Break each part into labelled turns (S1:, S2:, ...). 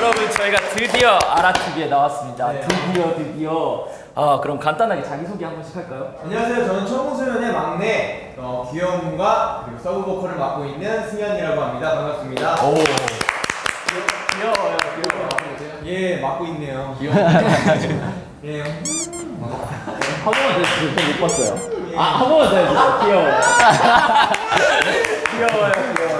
S1: 여러분 저희가 드디어 아라TV에 나왔습니다. 드디어 드디어. 아 그럼 간단하게 자기소개 한 번씩 할까요?
S2: 안녕하세요. 저는 천공소년의 막내 어, 귀여움과 그리고 서브 보컬을 맡고 있는 승현이라고 합니다. 반갑습니다.
S1: 오. 귀여워요, 귀여워요.
S2: 예, 맡고 있네요.
S1: 귀여워.
S2: 예.
S1: 한 번만 더 해주세요. 저 못 봤어요. 아, 한 번만 더 해주세요. 귀여워요. 귀여워요, 귀여워요.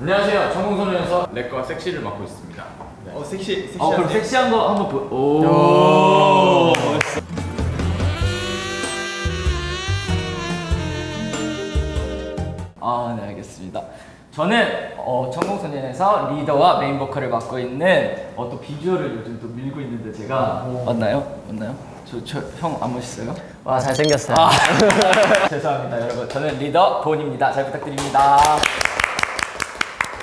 S3: 안녕하세요. 청공소년에서 랩과 섹시를 맡고 있습니다. 네.
S2: 어, 섹시, 섹시한데.
S1: 어, 그럼 섹시한 거 한번 보. 오. 아, 네, 알겠습니다. 저는 어, 전공소년에서 리더와 메인 보컬을 맡고 있는 어, 또 비주얼을 요즘 또 밀고 있는데 제가 맞나요? 맞나요? 저형 안 멋있어요?
S4: 와 잘생겼어요.
S1: 아, 죄송합니다, 여러분. 저는 리더 본입니다. 잘 부탁드립니다.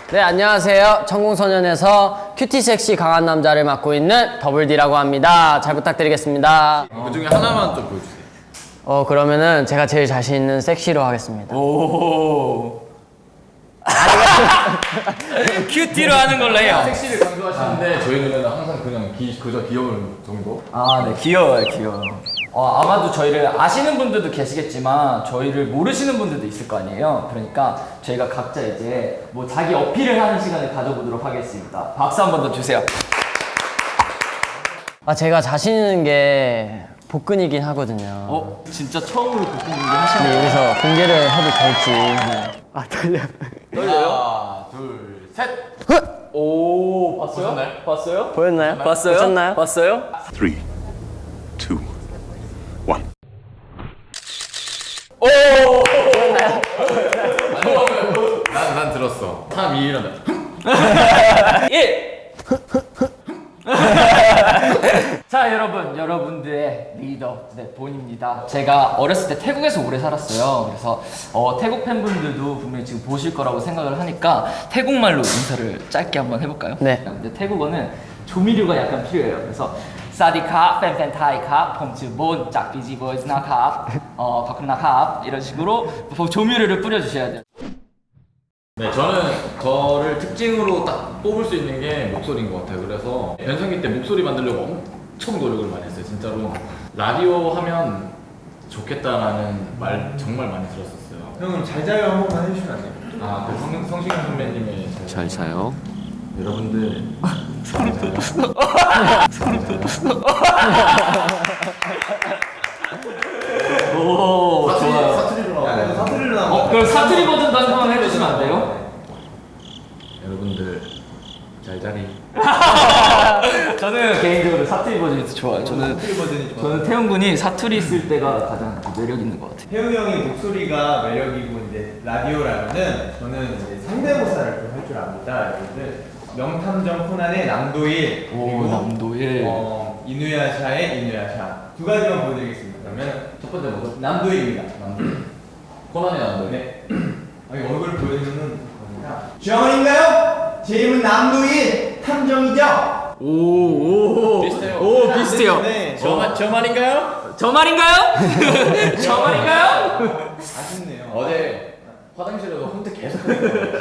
S4: 네 안녕하세요. 천공소년에서 cutie 섹시 강한 남자를 맡고 있는 더블디라고 합니다. 잘 부탁드리겠습니다.
S3: 그 중에 하나만 좀 보여주세요.
S4: 어 그러면은 제가 제일 자신 있는 섹시로 하겠습니다.
S1: 오. cutie로 하는 걸로 해요.
S3: 섹시를 강조하시는데 저희 노래는 항상 그냥 기, 그저 귀여운 정도.
S1: 아, 네, 귀여워요, 귀여워. 어, 아마도 저희를 아시는 분들도 계시겠지만 저희를 모르시는 분들도 있을 거 아니에요 그러니까 저희가 각자 이제 뭐 자기 어필을 하는 시간을 가져보도록 하겠습니다 박수 한 번 더 주세요
S4: 아 제가 자신 있는 게 복근이긴 하거든요
S1: 어? 진짜 처음으로 복근 공개 하시는 데
S4: 여기서 공개를 해도 될지 네. 아 떨려
S1: 떨려요?
S3: 하나 둘셋
S1: 오 봤어요?
S3: 보셨나요?
S1: 봤어요?
S4: 보였나요?
S1: 봤어요?
S4: 보셨나요?
S1: 봤어요?
S3: 3 3, 2, 1 한다.
S1: 1! 자 여러분 여러분들의 리더 네, 본입니다 제가 어렸을 때 태국에서 오래 살았어요 그래서 어, 태국 팬분들도 분명히 지금 보실 거라고 생각을 하니까 태국말로 인사를 짧게 한번 해볼까요?
S4: 네.
S1: 근데 태국어는 조미료가 약간 필요해요 그래서 사디카 팬팬타이카 폼츠본 짝비지 보이즈나카 어 바쿠나카 이런 식으로 조미료를 뿌려주셔야 돼요
S3: 네, 저는 저를 특징으로 딱 뽑을 수 있는 게 목소리인 것 같아요. 그래서 변성기 때 목소리 만들려고 엄청 노력을 많이 했어요. 진짜로 라디오 하면 좋겠다라는 말 정말 많이 들었었어요.
S2: 형님 잘 자요 한 번만 해주시면 안 돼요?
S3: 아, 그 성, 성시경 선배님의 잘 자요. 여러분들
S1: 오
S3: 사투리,
S1: 좋아요 그럼 사투리 버전도 한번 해주시면 안 돼요?
S3: 여러분들 잘 자리.
S1: 저는 개인적으로 사투리 버전이 더 좋아요. 저는
S2: 사투리 버전이 좋아.
S1: 저는 태용 군이 사투리 쓸 때가 가장 매력 있는 것 같아요.
S2: 태우 형의 목소리가 매력이고 이제 라디오라면은 저는 이제 성대모사를 좀 할 줄 압니다. 여러분들 명탐정 코난의 남도일
S1: 오, 남도일.
S2: 어, 이누야샤의 이누야샤 두 가지만 보여드리겠습니다. 그러면
S3: 첫 번째 뭐죠?
S2: 남도일입니다.
S3: 남들. 코난의 남들.
S2: 네. 아니 얼굴 보여주는 겁니다. 주영원인가요? 제 이름은 남도일 탐정이죠.
S1: 오, 오,
S3: 비슷해요.
S1: 오, 비슷해요.
S2: 네.
S3: 저, 말- 저 말인가요?
S1: 저 말인가요? 저 말인가요?
S2: 아쉽네요.
S3: 어제 화장실에서 혼자 계속.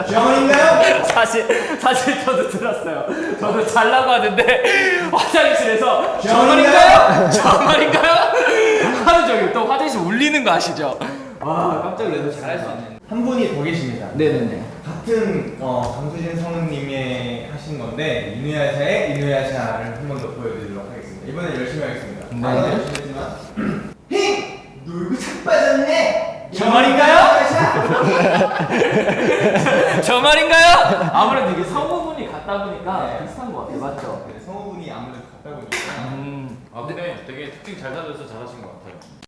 S2: 주영원인가요?
S1: 사실 사실 저도 들었어요. 저도 잘라고 하는데 화장실에서
S2: 저저
S1: 말인가요? 저 말인가요? 하는 적이 또 화장실 울리는 거 아시죠? 와 깜짝 놀라서 잘할 수 있는.
S2: 한 분이 더 계십니다.
S1: 네네네.
S2: 같은 어, 강수진 성우님의 하신 건데 이누야샤의 이누야샤를 한 번 더 보여드리도록 하겠습니다. 이번엔 열심히 하겠습니다.
S1: 네.
S2: 아까 열심히 했지만 힝! 놀고 착 빠졌네!
S1: 저 말인가요? 저 말인가요? 아무래도 이게 성우분이 같다 보니까
S2: 네.
S1: 비슷한 것 같아요. 맞죠?
S2: 네, 성우분이 아무래도 같다 보니까
S1: 음.
S3: 아 근데 되게 특징 잘 살려서 잘하신 것 같아요.